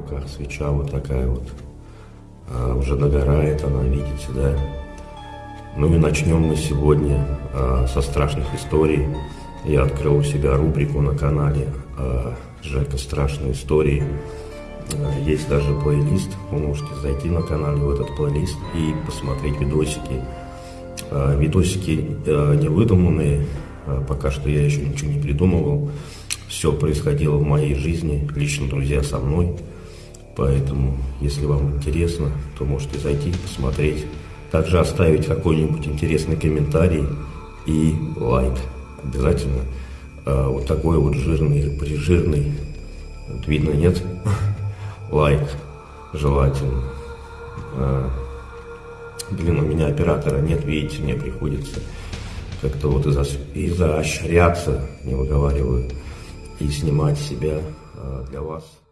руках свеча вот такая вот. А, уже догорает она, видите, да? Ну и начнем мы сегодня а, со страшных историй. Я открыл у себя рубрику на канале а, Жека «Страшные истории». А, есть даже плейлист, вы можете зайти на канал в этот плейлист и посмотреть видосики. А, видосики а, не выдуманные, пока что я еще ничего не придумывал. Все происходило в моей жизни, лично друзья со мной. Поэтому, если вам интересно, то можете зайти, посмотреть. Также оставить какой-нибудь интересный комментарий и лайк. Обязательно. А, вот такой вот жирный, прижирный. Вот видно, нет? Лайк желательно. А, блин, у меня оператора нет, видите, мне приходится как-то вот изо, изощряться, не выговариваю, и снимать себя а, для вас.